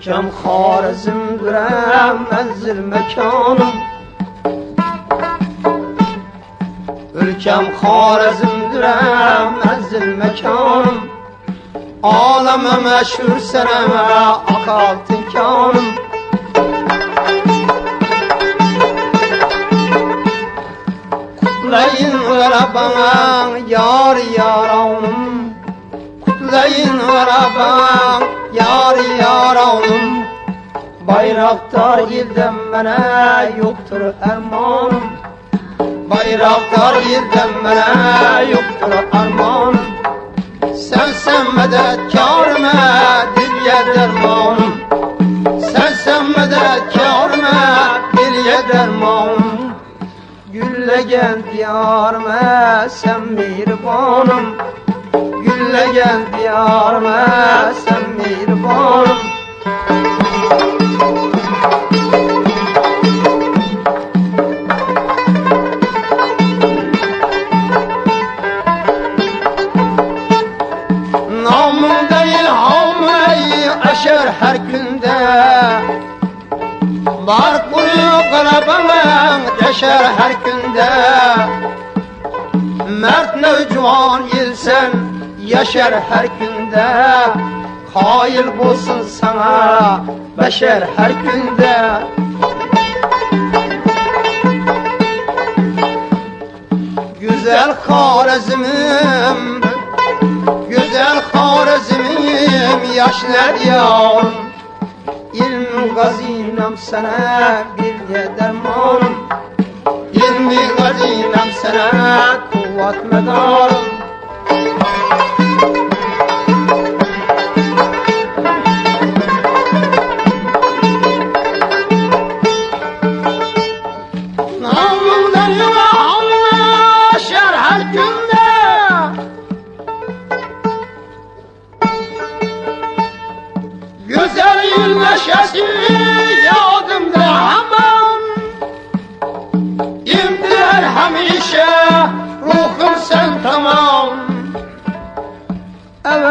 Ülkem Harizmdir menzil mekanım Ülkem Harizmdir menzil mekanım Aleme meşhur seneme akal tinkanım Kutlayın bana yar yaranım bana yar yaranım Bayraktar yilden mene yoktur ermanım. Bayraktar yilden mene yoktur ermanım. Sen sen medetkarıma dilye dermanım Sen sen medetkarıma dilye dermanım Güllegen diyarıma sen mihribanım Güllegen diyarıma sen mihribanım Var kuruyor kalabalığın deşer her günde. Mert nevcivan yilsen yaşar her günde. Kail bulsun sana beşer her günde. Güzel Harizmim Güzel Harizmim yaşlar yavrum İlmi gazinem sana bir de dermanım İlmi gazinem sana kuvvet medarım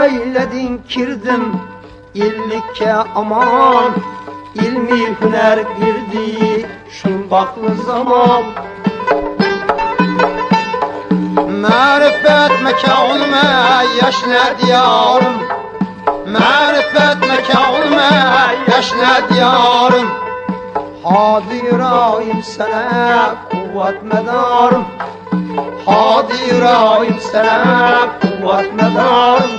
Eveyledin kirdim. İllikke aman. İlmi hüner girdi. Şumbaklı zaman. Marifet mekanıma yaşla diyarım? Marifet mekanıma yaşla diyarım? Hadirayım sana kuvvet medarım. Hadirayım sana kuvvet medarım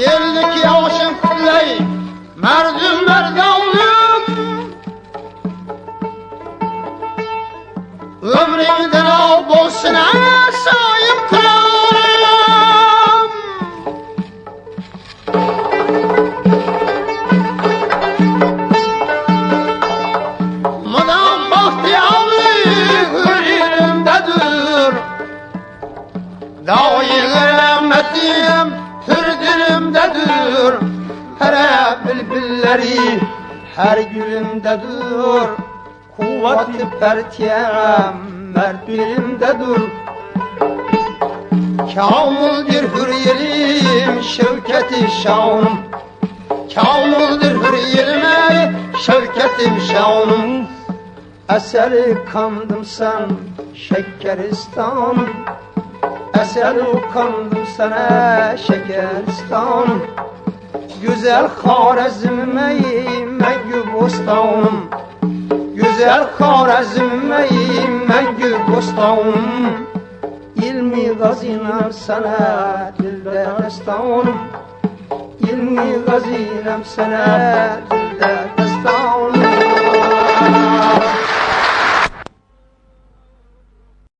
Yerlik yaşım kulley Merdüm merdanlım Ömrümden al bolsun sahip gülleri her gülümde dur. Kuvveti pertiyem mert bilimde dur. Kamildir hürriyelim şevketi şanım Kamildir hürriyelim ey şevketim şanım Eseri kandım sen şekeristanım Eseri kandım sana şekeristanım Güzel Harazm'im mengü bostanım Güzel Harazm'im mengü bostanım İlmi gazinem sana dilde destanım İlmi gazinem sana dilde